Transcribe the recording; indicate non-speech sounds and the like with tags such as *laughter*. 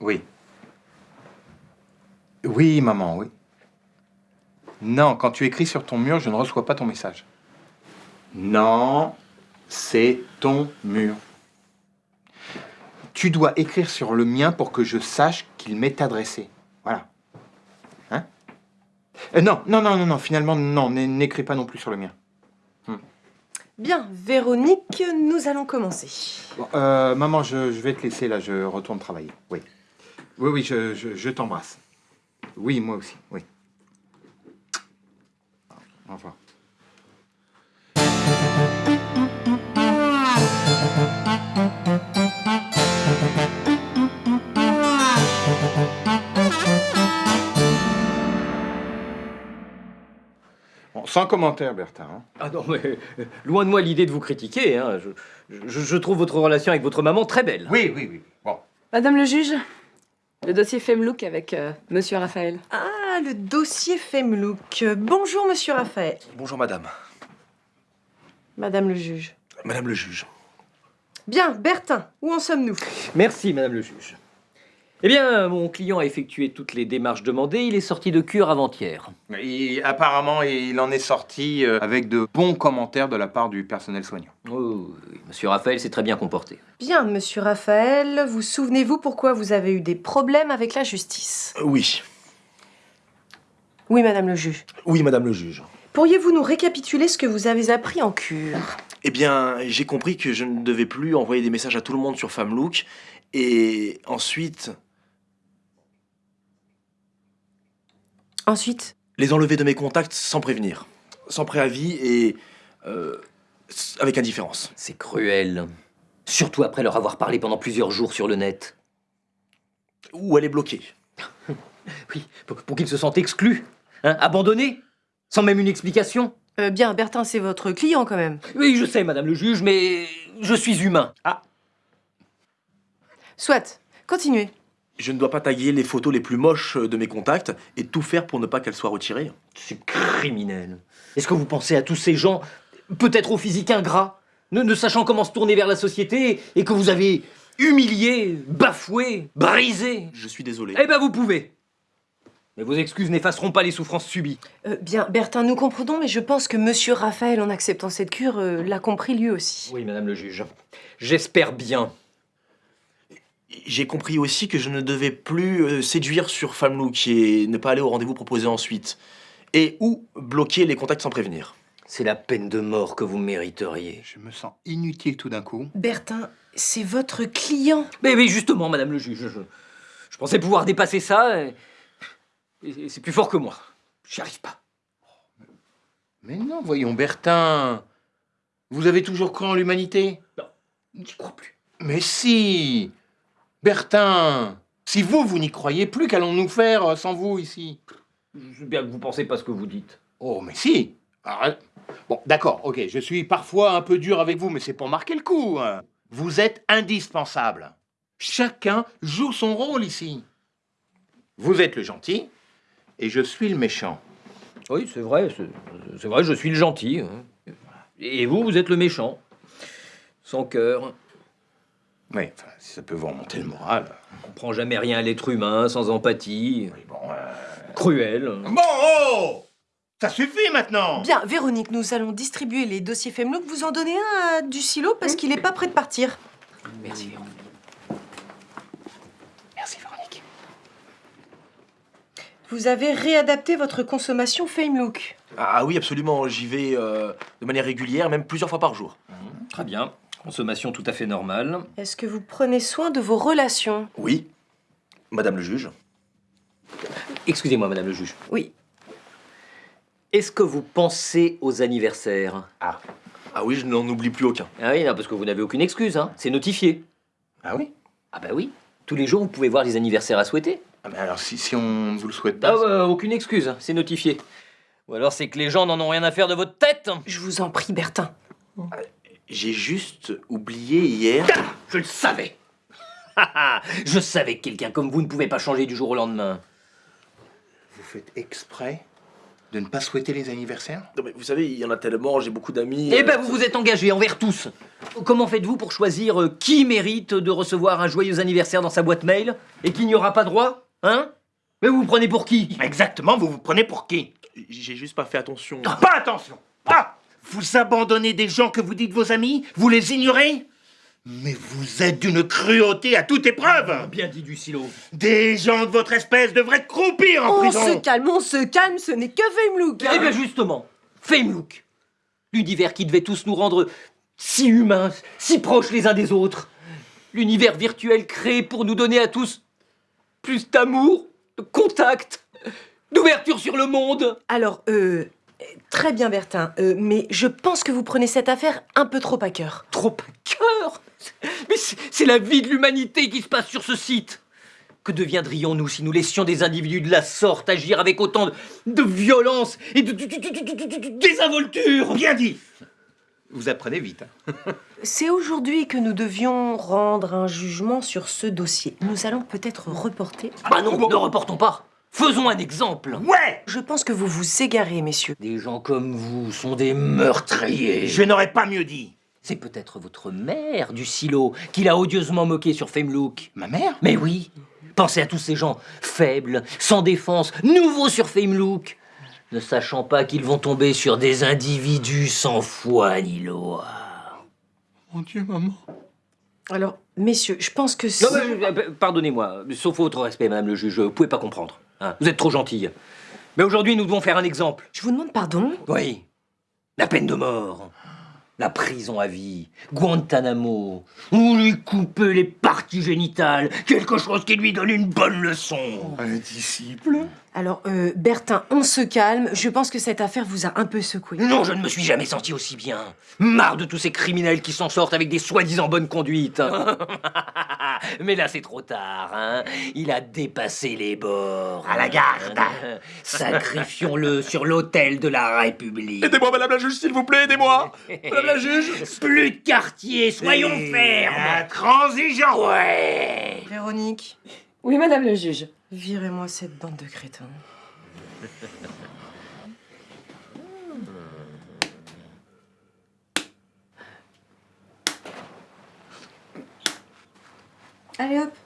Oui. Oui, maman, oui. Non, quand tu écris sur ton mur, je ne reçois pas ton message. Non, c'est ton mur. Tu dois écrire sur le mien pour que je sache qu'il m'est adressé. Voilà. Hein? Euh, Non, non, non, non, non, finalement, non, n'é- n'écris pas non plus sur le mien. Bien, Véronique, nous allons commencer. Bon, euh, maman, je, je vais te laisser là, je retourne travailler. Oui. Oui, oui, je, je- je t'embrasse. Oui, moi aussi, oui. Au revoir. Bon, sans commentaire, Bertin. hein. Ah non, mais euh, loin de moi l'idée de vous critiquer. hein. Je, je- je trouve votre relation avec votre maman très belle. Oui, oui, oui. Bon. Madame le juge, le dossier Femlook avec euh, Monsieur Raphaël. Ah, le dossier Femlook. Bonjour, monsieur Raphaël. Bonjour madame. Madame le juge. Madame le juge. Bien, Bertin, où en sommes-nous? Merci, madame le juge. Eh bien, mon client a effectué toutes les démarches demandées. Il est sorti de cure avant-hier. Et apparemment, il en est sorti euh, avec de bons commentaires de la part du personnel soignant. Oh, oui, monsieur Raphaël s'est très bien comporté. Bien, monsieur Raphaël, vous souvenez-vous pourquoi vous avez eu des problèmes avec la justice? Euh, Oui. Oui, madame le juge. Oui, madame le juge. Pourriez-vous nous récapituler ce que vous avez appris en cure? Eh bien, j'ai compris que je ne devais plus envoyer des messages à tout le monde sur Famelook. Et ensuite, Ensuite? Les enlever de mes contacts sans prévenir. Sans préavis et... euh, avec indifférence. C'est cruel. Surtout après leur avoir parlé pendant plusieurs jours sur le net. Ou elle est bloquée. *laughs* Oui, pour, pour qu'ils se sentent exclus, hein, abandonnés, sans même une explication. Euh, Bien, Bertin, c'est votre client quand même. Oui, je sais, madame le juge, mais je suis humain. Ah, Soit, continuez. Je ne dois pas taguer les photos les plus moches de mes contacts et tout faire pour ne pas qu'elles soient retirées. c'est criminel. Est-ce que vous pensez à tous ces gens, peut-être au physique ingrat, ne, ne sachant comment se tourner vers la société, et que vous avez humilié, bafoué, brisé? Je suis désolé. Eh ben vous pouvez Mais vos excuses n'effaceront pas les souffrances subies. Euh, bien, Bertin, nous comprenons, mais je pense que monsieur Raphaël, en acceptant cette cure, euh, l'a compris lui aussi. Oui, madame le juge. J'espère bien. J'ai compris aussi que je ne devais plus euh, séduire sur Famelook et ne pas aller au rendez-vous proposé ensuite. Et ou bloquer les contacts sans prévenir. C'est la peine de mort que vous mériteriez. Je me sens inutile tout d'un coup. Bertin, c'est votre client. Mais oui, justement, madame le juge, je, je pensais pouvoir dépasser ça, et, et c'est plus fort que moi. J'y arrive pas. Mais non, voyons, Bertin. Vous avez toujours cru en l'humanité? J'y crois plus. Mais si Bertin Si vous, vous n'y croyez plus, qu'allons-nous faire euh, sans vous ici? Je sais bien que vous pensez pas ce que vous dites. Oh, mais si Arrête. Bon, d'accord, ok, je suis parfois un peu dur avec vous, mais c'est pour marquer le coup. hein. Vous êtes indispensable. Chacun joue son rôle ici. Vous êtes le gentil, et je suis le méchant. Oui, c'est vrai, c'est c'est vrai, je suis le gentil. hein. Et vous, vous êtes le méchant. Sans cœur. Oui, enfin, si ça peut vous remonter le moral. On comprend jamais rien à l'être humain, sans empathie. Oui, bon, euh, Cruel. Bon, oh Ça suffit maintenant Bien, Véronique, nous allons distribuer les dossiers Femlook. Vous en donnez un à du silo parce qu'il n'est pas prêt de partir. Merci, Véronique. Merci, Véronique. Vous avez réadapté votre consommation Femlook. Ah oui, absolument, j'y vais euh, de manière régulière, même plusieurs fois par jour. Très bien. Consommation tout à fait normale. Est-ce que vous prenez soin de vos relations? Oui, madame le juge. Excusez-moi, madame le juge. Oui. Est-ce que vous pensez aux anniversaires? Ah oui, je n'en oublie plus aucun. Ah oui, non, parce que vous n'avez aucune excuse, hein. C'est notifié. Ah oui? Ah bah oui. Tous les jours, vous pouvez voir les anniversaires à souhaiter. ah, mais alors, si, si on ne vous le souhaite pas... Ah bah, aucune excuse, hein. c'est notifié. Ou alors c'est que les gens n'en ont rien à faire de votre tête. Je vous en prie, Bertin. J'ai juste oublié hier. Je le savais. Je savais que quelqu'un comme vous ne pouvait pas changer du jour au lendemain. Vous faites exprès de ne pas souhaiter les anniversaires? Non, mais vous savez, il y en a tellement, j'ai beaucoup d'amis. Eh euh, ben, vous vous êtes engagé envers tous. Comment faites-vous pour choisir euh, qui mérite de recevoir un joyeux anniversaire dans sa boîte mail et qui n'y aura pas droit Hein? Mais vous vous prenez pour qui? Exactement, vous vous prenez pour qui? J'ai juste pas fait attention. Pas attention Ah Vous abandonnez des gens que vous dites vos amis Vous les ignorez Mais vous êtes d'une cruauté à toute épreuve Bien dit du silo. Des gens de votre espèce devraient croupir en On prison se calme, on se calme, ce n'est que Feimlook. Eh bien justement, Famelook, l'univers qui devait tous nous rendre si humains, si proches les uns des autres, l'univers virtuel créé pour nous donner à tous plus d'amour, de contact, d'ouverture sur le monde. Alors, euh, très bien Bertin, euh, mais je pense que vous prenez cette affaire un peu trop à cœur. Trop à cœur? Mais c'est la vie de l'humanité qui se passe sur ce site Que deviendrions-nous si nous laissions des individus de la sorte agir avec autant de, de violence et de, de- de- de- de- de- de désinvolture? Bien dit Vous apprenez vite. hein. *laughs* C'est aujourd'hui que nous devions rendre un jugement sur ce dossier. Nous allons peut-être reporter. Bah non, ne reportons pas Faisons un exemple Ouais Je pense que vous vous égarez, messieurs. Des gens comme vous sont des meurtriers. Je n'aurais pas mieux dit. C'est peut-être votre mère du silo qui l'a odieusement moqué sur Famelook. Ma mère? Mais oui, pensez à tous ces gens faibles, sans défense, nouveaux sur Famelook, ne sachant pas qu'ils vont tomber sur des individus sans foi ni loi. Mon Dieu, maman. Alors, messieurs, je pense que... Non, mais, euh, pardonnez-moi, sauf votre respect, madame le juge, vous pouvez pas comprendre. Hein. Vous êtes trop gentille. Mais aujourd'hui, nous devons faire un exemple. Je vous demande pardon? Oui. La peine de mort. La prison à vie. Guantanamo. Ou lui couper les parties génitales. Quelque chose qui lui donne une bonne leçon. Un disciple Alors, euh, Bertin, on se calme. Je pense que cette affaire vous a un peu secoué. Non, je ne me suis jamais senti aussi bien. Marre de tous ces criminels qui s'en sortent avec des soi-disant bonnes conduites. *laughs* Mais là, c'est trop tard, hein. Il a dépassé les bords. À la garde. *laughs* Sacrifions-le sur l'autel de la République. Aidez-moi, madame la juge, s'il vous plaît, aidez-moi Madame la juge Plus de quartier, soyons fermes. Intransigeant Ouais. Véronique, Oui, madame le juge. Virez-moi cette bande de crétins. Allez hop